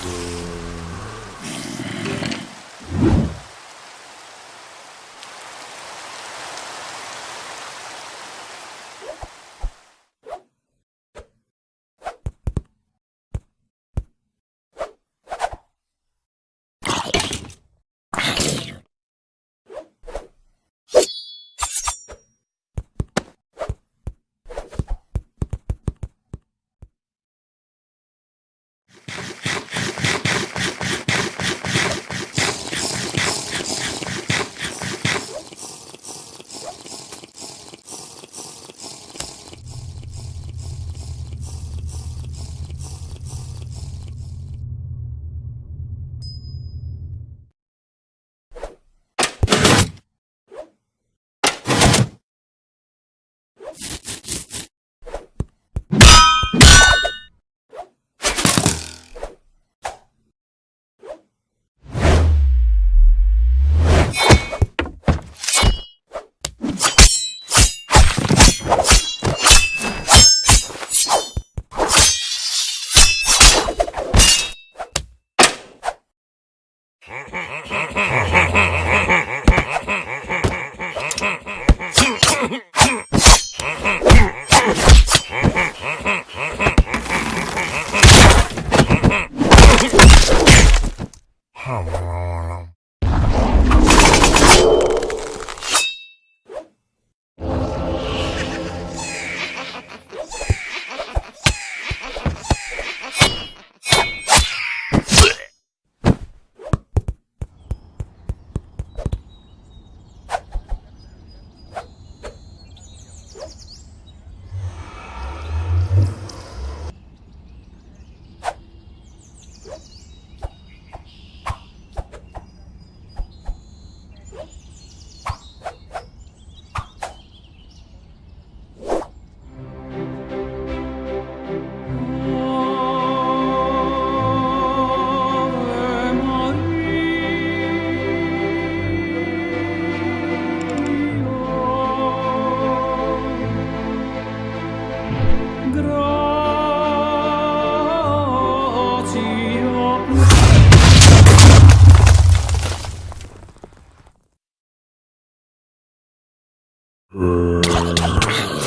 Yeah. How? Uh...